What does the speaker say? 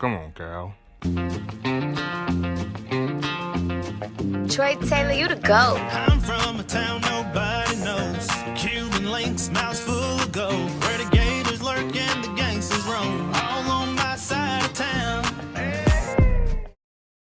Come on, girl. Troy Taylor, you to go. I'm from a town nobody knows. Cuban links, mouths full of gold.